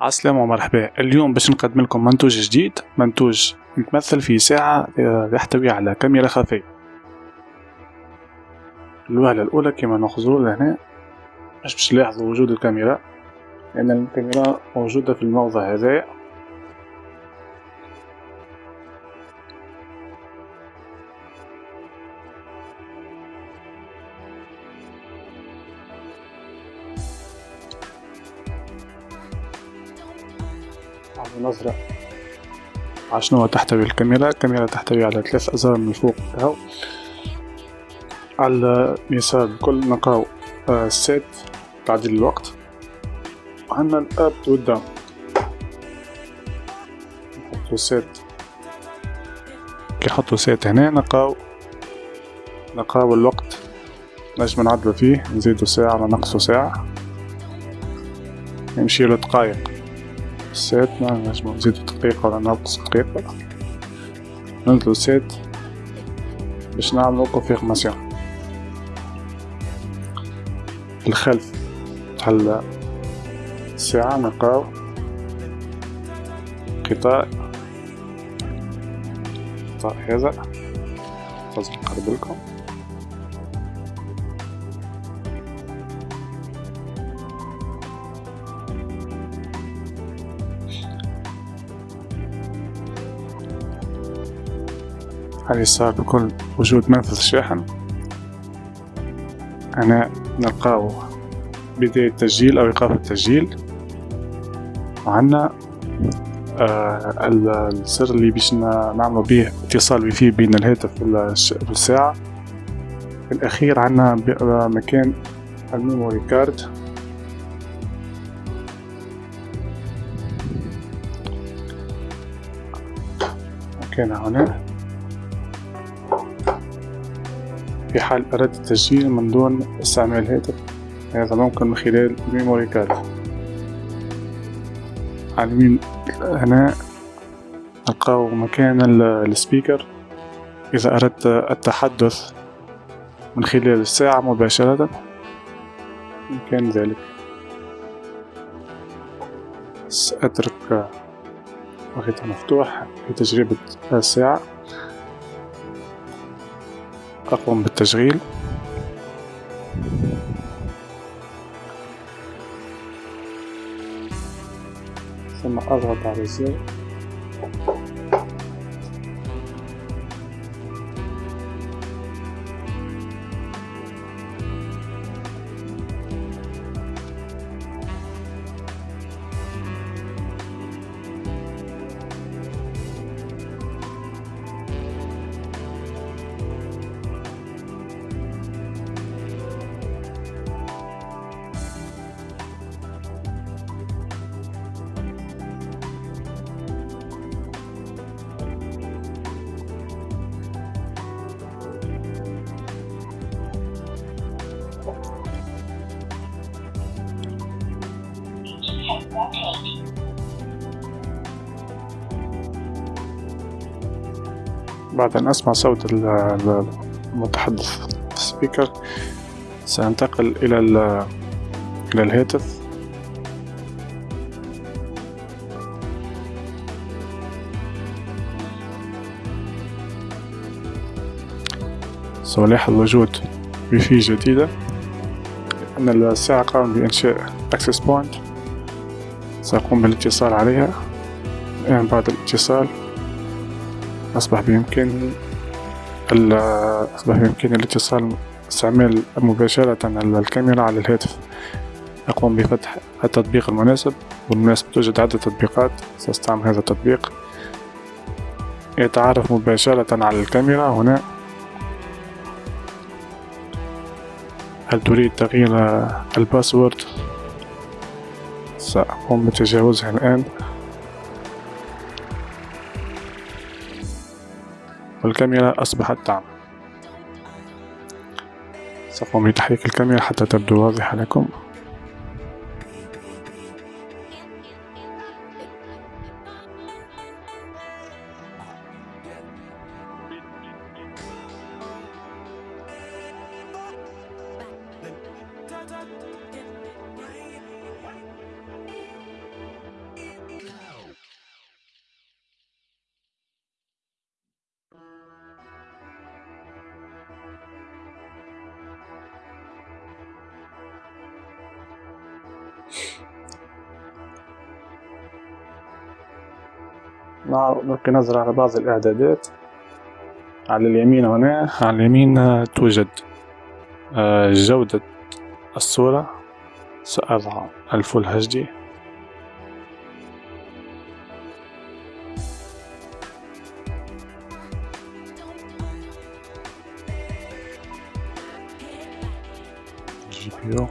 عسلامة ومرحبا. اليوم باش نقدم لكم منتوج جديد. منتوج يتمثل في ساعة آه، يحتوي على كاميرا خفية. الوهلة الأولى كما نخزروا لهنا. باش باش وجود الكاميرا. لأن الكاميرا موجودة في الموضع هذا. على شنو تحتوي الكاميرا الكاميرا تحتوي على ثلاث أزرار من فوق. هاو على اليسار الكل نلقاو set تعديل الوقت. وعندنا ال up وال down نحطو set كي نحطو set هنا نلقاو نلقاو الوقت نجم نعدلو فيه نزيدو ساعة ولا نقصو ساعة. يمشي دقايق. سات نجمو نزيدو دقيقة ولا ننقص دقيقة. ننزلو سات باش نعملو كونفيرماسيون في الخلف تاع الساعة نلقاو قطاع. قطاع هذا لازم نقرب على اليسار بكل وجود منفذ شاحن. هنا نلقاو بداية تسجيل أو إيقاف التسجيل. وعنا آه الزر اللي باش نعملو به اتصال ويفي بين الهاتف والساعة في الأخير عنا مكان ال memory card. مكان هنا. في حال أردت التسجيل من دون استعمال هاتف هذا ممكن من خلال ال memory card. على اليمين هنا نلقاو مكان ال speaker. إذا أردت التحدث من خلال الساعة مباشرة يمكن ذلك. سأترك وقتها مفتوح في تجربة الساعة. أقوم بالتشغيل. ثم أضغط على الزر بعد أن أسمع صوت المتحدث ال speaker سأنتقل إلى إلى الهاتف. سألاحظ وجود ويفي جديدة. أن الساعة قام بإنشاء access point. سأقوم بالاتصال عليها. الآن بعد الاتصال أصبح بإمكاني أصبح بإمكاني الاتصال استعمال مباشرة الكاميرا على الهاتف. أقوم بفتح التطبيق المناسب. والمناسب توجد عدة تطبيقات. سأستعمل هذا التطبيق. يتعرف مباشرة على الكاميرا. هنا. هل تريد تغيير الباسورد؟ سأقوم بتجاوزها الآن. والكاميرا أصبحت تعمل سأقوم بتحريك الكاميرا حتى تبدو واضحة لكم. نلقي نظرة على بعض الإعدادات. على اليمين هنا. على اليمين توجد آه، جودة الصورة. سأضع ال full HD GPU.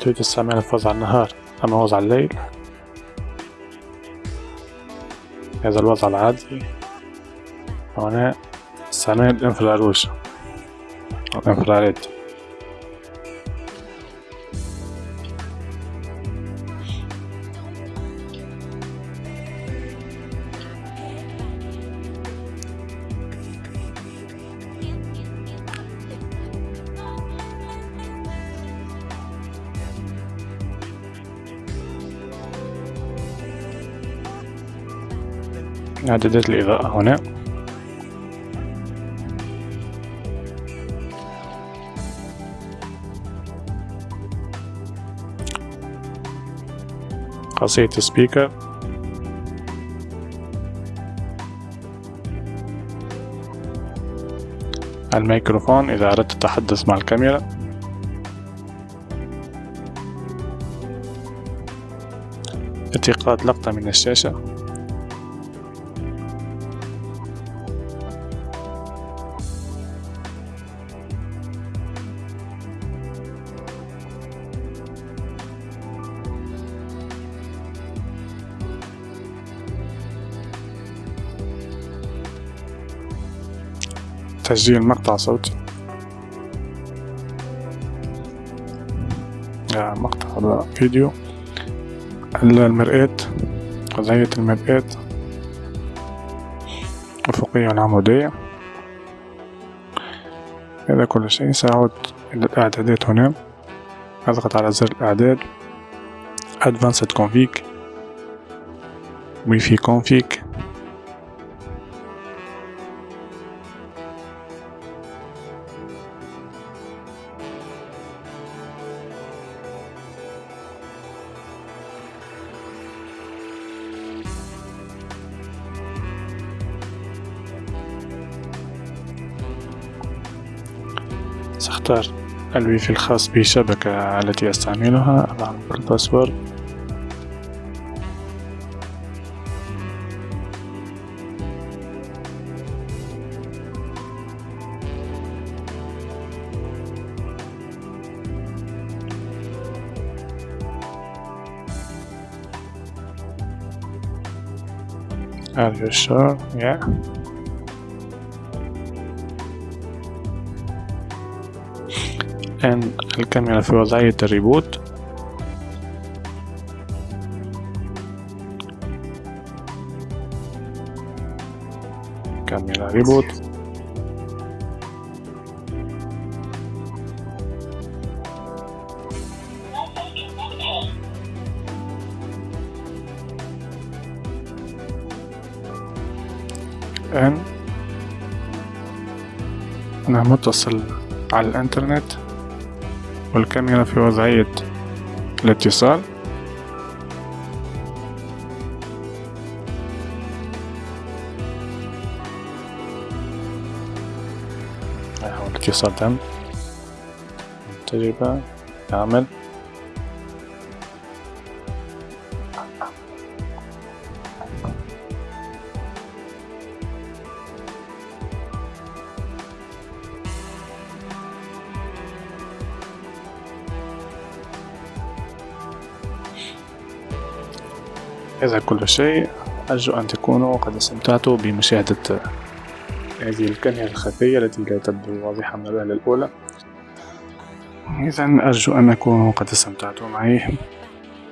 تريد تستعمل الفوز على النهار. أما وضع الليل. هذا الوضع العادي. هنا استعمال الانفراروج الانفراريد إعدادات الإضاءة هنا. خاصية سبيكر الميكروفون إذا أردت التحدث مع الكاميرا. التقاط لقطة من الشاشة. تسجيل مقطع صوتي مقطع فيديو. المرآة وضعية المرآة. الأفقية والعمودية هذا كل شيء. سأعود إلى الإعدادات هنا. أضغط على زر الإعداد. Advanced Config. Wi-Fi Config. سأختار الويفي الخاص بالشبكة التي أستعملها أضع ال password Are you sure? Yeah. الآن الكاميرا في وضعية ال remote. camera remote. الآن أنا متصل على الإنترنت. والكاميرا في وضعية الاتصال؟ الاتصال تم. تجربة. تعمل هذا كل شيء. أرجو أن تكونوا قد استمتعتوا بمشاهدة هذه الكاميرا الخفية التي لا تبدو واضحة من الوهلة الأولى. إذا أرجو أن أكونوا قد استمتعتوا معي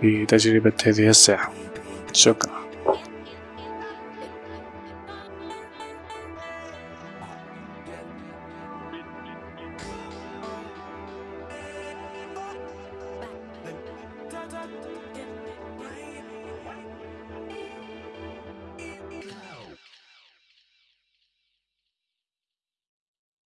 بتجربة هذه الساعة. شكرا.